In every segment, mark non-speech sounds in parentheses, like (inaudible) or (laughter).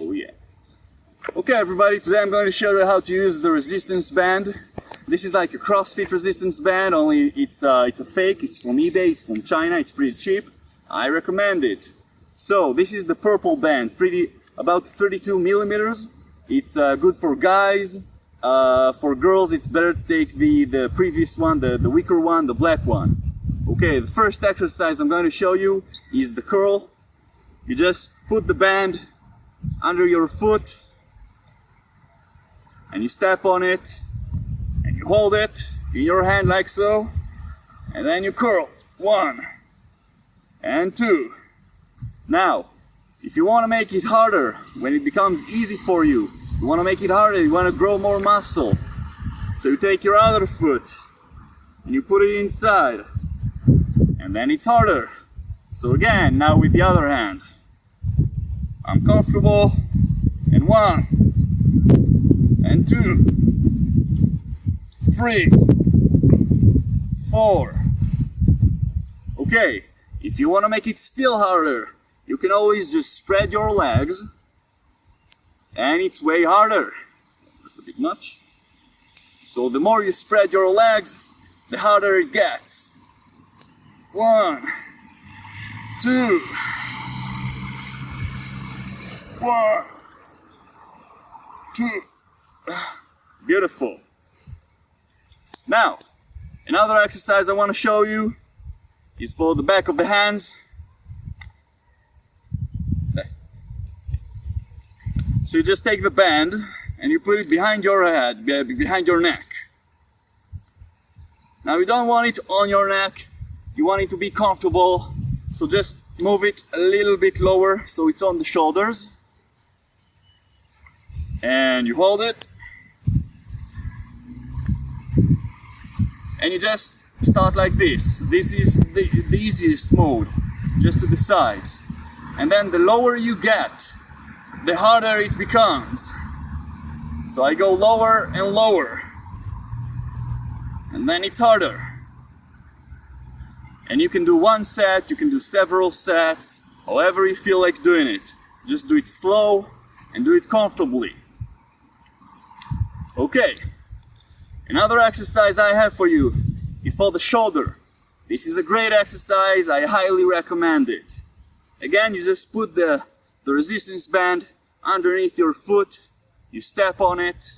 Oh yeah. Okay everybody, today I'm going to show you how to use the resistance band. This is like a CrossFit resistance band, only it's, uh, it's a fake, it's from eBay, it's from China, it's pretty cheap. I recommend it. So, this is the purple band, pretty, about 32 millimeters. It's uh, good for guys. Uh, for girls, it's better to take the, the previous one, the, the weaker one, the black one. Okay, the first exercise I'm going to show you is the curl. You just put the band under your foot and you step on it and you hold it in your hand like so and then you curl. One and two. Now, if you want to make it harder, when it becomes easy for you, you want to make it harder, you want to grow more muscle. So you take your other foot and you put it inside and then it's harder. So again, now with the other hand. I'm comfortable and one and two three four. Okay if you want to make it still harder you can always just spread your legs and it's way harder. That's a bit much. So the more you spread your legs the harder it gets. One two one, two. Beautiful. Now, another exercise I want to show you is for the back of the hands. So you just take the band and you put it behind your head, behind your neck. Now you don't want it on your neck, you want it to be comfortable, so just move it a little bit lower so it's on the shoulders and you hold it. And you just start like this. This is the, the easiest mode just to the sides. And then the lower you get the harder it becomes. So I go lower and lower. And then it's harder. And you can do one set you can do several sets however you feel like doing it. Just do it slow and do it comfortably Okay, another exercise I have for you is for the shoulder. This is a great exercise, I highly recommend it. Again, you just put the, the resistance band underneath your foot, you step on it,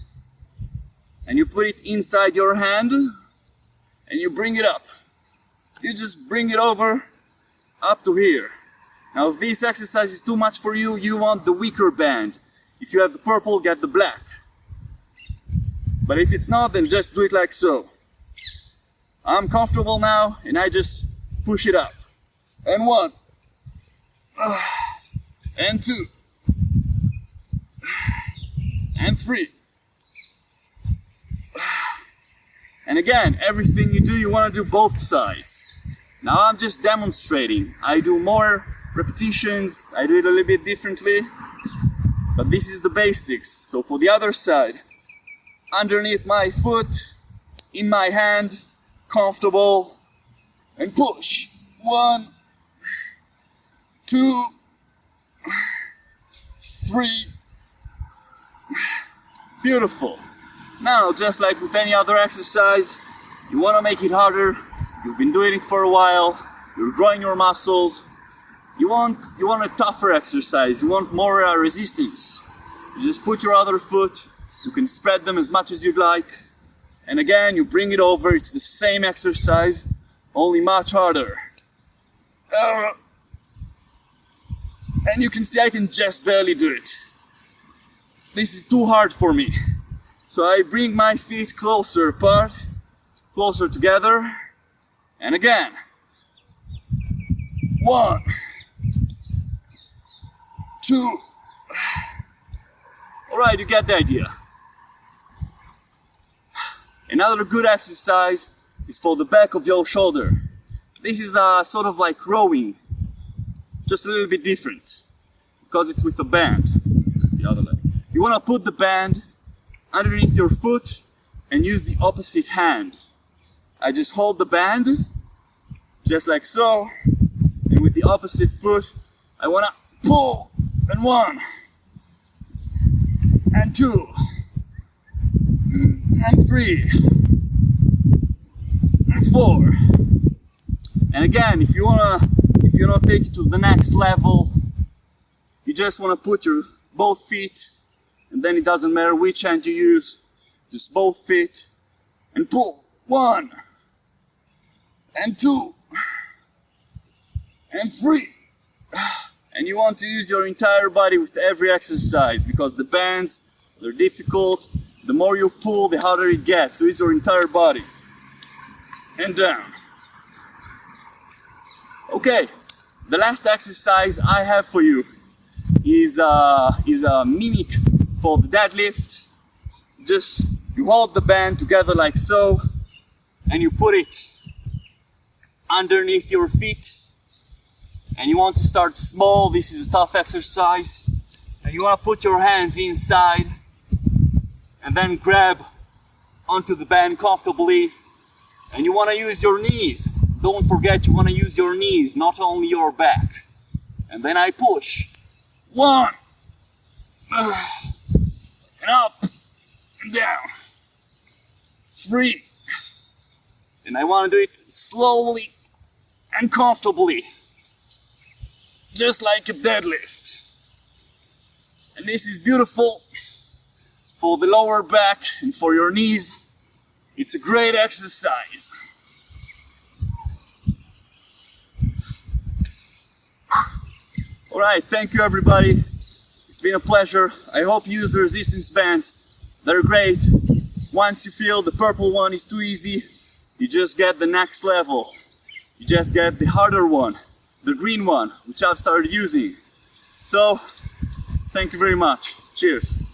and you put it inside your hand, and you bring it up. You just bring it over up to here. Now if this exercise is too much for you, you want the weaker band. If you have the purple, get the black. But if it's not, then just do it like so. I'm comfortable now, and I just push it up. And one. And two. And three. And again, everything you do, you want to do both sides. Now I'm just demonstrating. I do more repetitions, I do it a little bit differently, but this is the basics. So for the other side, underneath my foot, in my hand, comfortable, and push. One, two, three. Beautiful. Now, just like with any other exercise, you want to make it harder. You've been doing it for a while. You're growing your muscles. You want you want a tougher exercise. You want more uh, resistance. You just put your other foot you can spread them as much as you'd like. And again, you bring it over, it's the same exercise, only much harder. Uh, and you can see I can just barely do it. This is too hard for me. So I bring my feet closer apart, closer together, and again. One, two. Alright, you get the idea. Another good exercise is for the back of your shoulder. This is a sort of like rowing, just a little bit different because it's with a band. The other leg. You want to put the band underneath your foot and use the opposite hand. I just hold the band just like so and with the opposite foot I want to pull and one, and two, and three, and four. And again, if you wanna, if you wanna take it to the next level, you just wanna put your both feet, and then it doesn't matter which hand you use, just both feet, and pull. One, and two, and three. And you want to use your entire body with every exercise because the bands, they're difficult. The more you pull, the harder it gets. So use your entire body. And down. Okay, the last exercise I have for you is, uh, is a mimic for the deadlift. Just you hold the band together like so and you put it underneath your feet and you want to start small this is a tough exercise and you want to put your hands inside and then grab onto the band comfortably. And you want to use your knees. Don't forget you want to use your knees not only your back. And then I push. One. (sighs) And up. And down. Three. And I want to do it slowly and comfortably. Just like a deadlift. And this is beautiful for the lower back and for your knees. It's a great exercise. All right, thank you everybody. It's been a pleasure. I hope you use the resistance bands. They're great. Once you feel the purple one is too easy, you just get the next level. You just get the harder one the green one, which I've started using. So, thank you very much. Cheers.